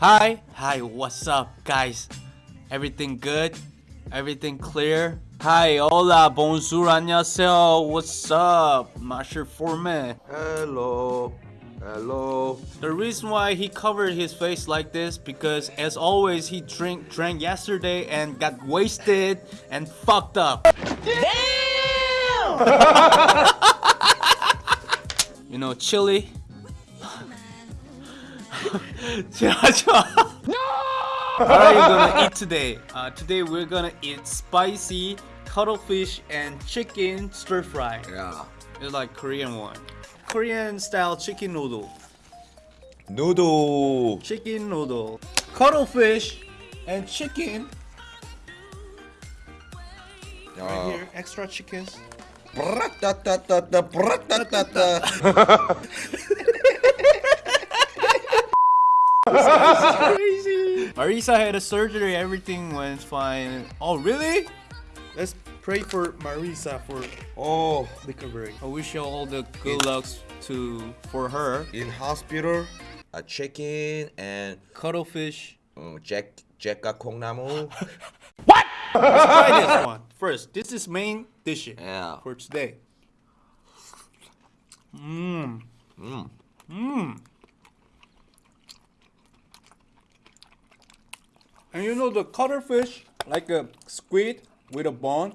Hi, hi, what's up, guys? Everything good? Everything clear? Hi, hola, bonjour, 안녕하세요. What's up? Master Foreman. Hello. Hello. The reason why he covered his face like this because as always he drink drank yesterday and got wasted and fucked up. Damn! you know, chili. No! What are you gonna eat today? Uh, today we're gonna eat spicy cuttlefish and chicken stir fry. Yeah. It's like Korean one. Korean style chicken noodle. Noodle. Chicken noodle. Cuttlefish and chicken. Yeah. Right here, extra chickens. this is crazy. Marisa had a surgery. Everything went fine. Oh, really? Let's pray for Marisa for all the recovery. I wish you all the good luck lucks to for her. In hospital, a chicken and cuttlefish. Um, jack jacka kongnamu. what? Let's try this one first. This is main dish yeah. for today. Mmm. Mmm. Mmm. And you know the cuttlefish, like a squid with a bone.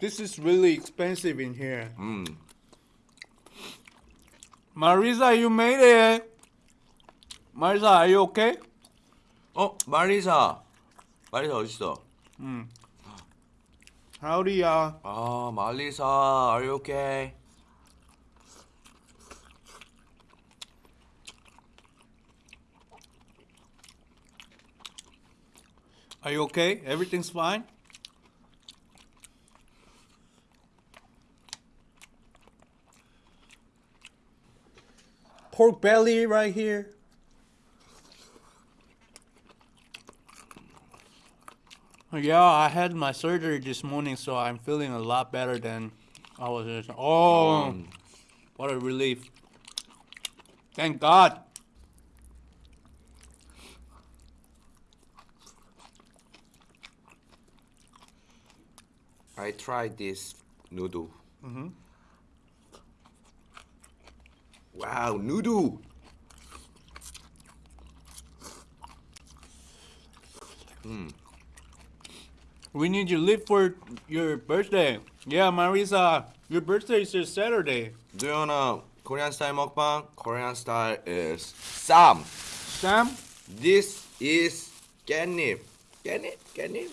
This is really expensive in here. 음. Marisa, you made it. Marisa, are you okay? 어, 마리사. 마리사 어디 있어? Howdy야. 아, 마리사. Are you okay? Are you okay? Everything's fine? Pork belly right here. Yeah, I had my surgery this morning, so I'm feeling a lot better than I was. Oh, 음. what a relief! Thank God. I tried this noodle. Mhm. Wow, noodle. We need you to live for your birthday. Yeah, Marisa, your birthday is this Saturday. Do you know Korean style mukbang? Korean style is Sam. Sam, This is kkaennip. Kkaennip? Kkaennip?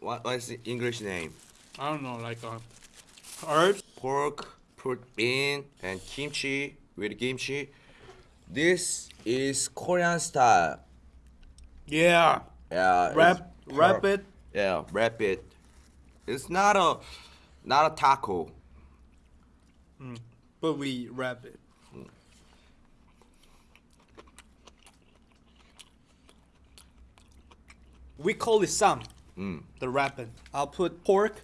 What, what is the English name? I don't know, like uh, herbs. Pork put in and kimchi with kimchi. This is Korean style. Yeah, Yeah. wrap, wrap it. Yeah, wrap it. It's not a not a taco. But we wrap it. We call it sam, Mm. the wrapping. I'll put pork,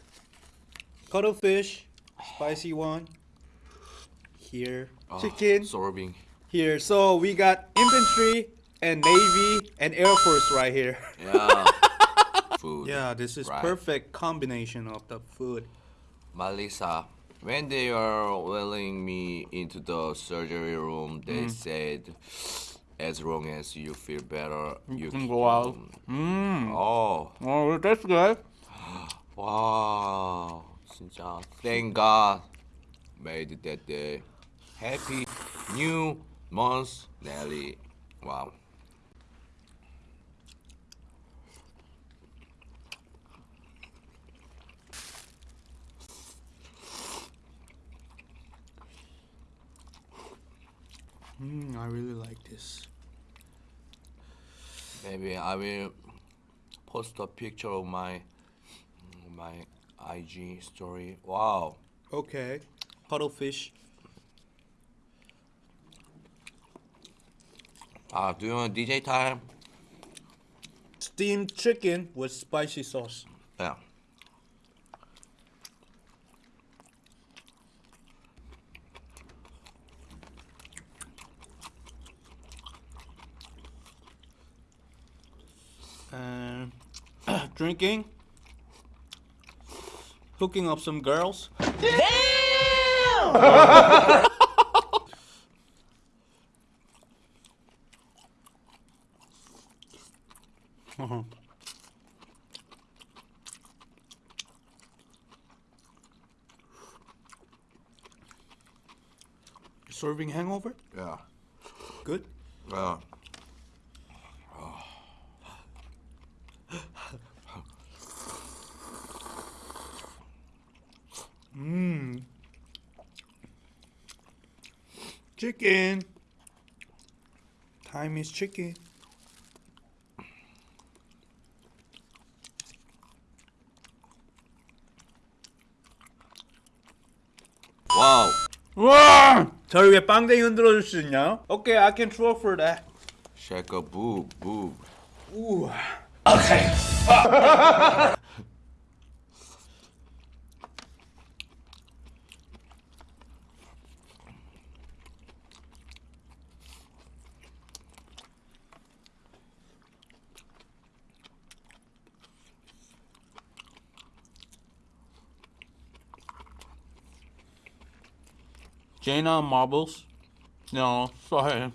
cuttlefish, spicy one. Here, Oh, chicken. Sorbing. Here, so we got infantry and navy and air force right here. Yeah. Food. Yeah, this is Right. perfect combination of the food. Malisa, when they are wheeling me into the surgery room, they Mm. said, as long as you feel better, you, can go out. Mm. Oh, Oh, that's good. wow, 진짜 thank God made that day. Happy new month, Nelly. Wow. Mm, I really like this. Maybe I will post a picture of my my IG story. Wow. Okay. Cuttlefish. Uh, do you want DJ time? Steamed chicken with spicy sauce. Yeah. and drinking, hooking up some girls. Damn! Serving hangover? Yeah. Good. 치킨 타임 이즈 치킨 와우 와 저를 왜 빵댕이 흔들어 줄 수 있냐? 오케이 okay, I can throw for that Shaka boob boob 우와 오케이 Jaina marbles? No, sorry.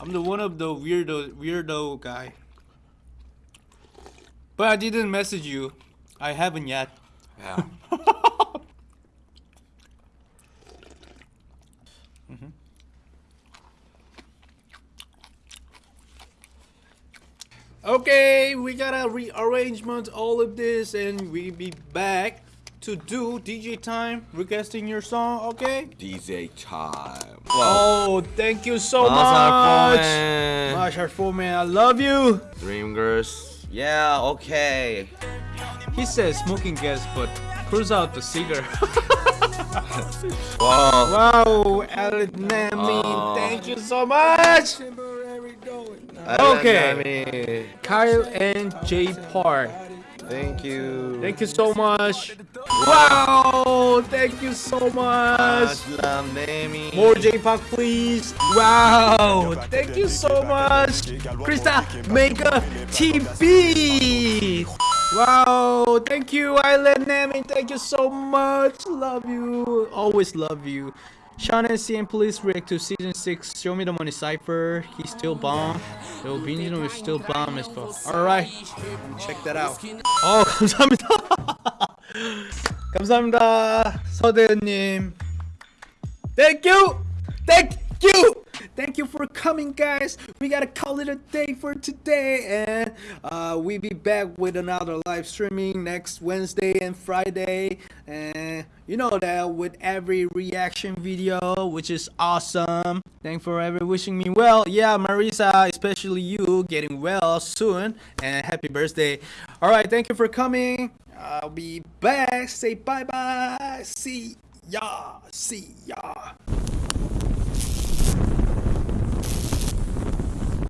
I'm the one of the weirdo weirdo guy. But I didn't message you. I haven't yet. Yeah. Mm-hmm. Okay, we gotta rearrangement all of this and we be back to do DJ time requesting your song, okay? DJ time. Oh, thank you so Mazhar much. Foreman. Marshall Foreman, I love you. Dream girls. Yeah, okay. He says smoking gas, but cruise out the cigar. Wow. wow, Alan Nami, Oh. thank you so much. Okay. Okay. Kyle and J Park. Thank you. Thank you so much. Wow, thank you so much. More J Park, please. Wow, thank you so much. Krista Mega TV. Wow, thank you, Island Nami. Thank you so much. Love you. Always love you. Sean and seeing Police react to season 6 Show Me the Money Cypher. He's still bomb. The Beenzino is still bomb as fuck. Alright. Check that out. Oh, 감사합니다. 감사합니다. 서대현님. Thank you! Thank you! Thank you for coming guys. We gotta call it a day for today And uh, we be back with another live streaming next Wednesday and Friday. And you know that with every reaction video Which is awesome. Thank for ever wishing me well. Yeah Marisa especially you getting well soon And happy birthday. Alright thank you for coming. I'll be back. Say bye bye See ya. See ya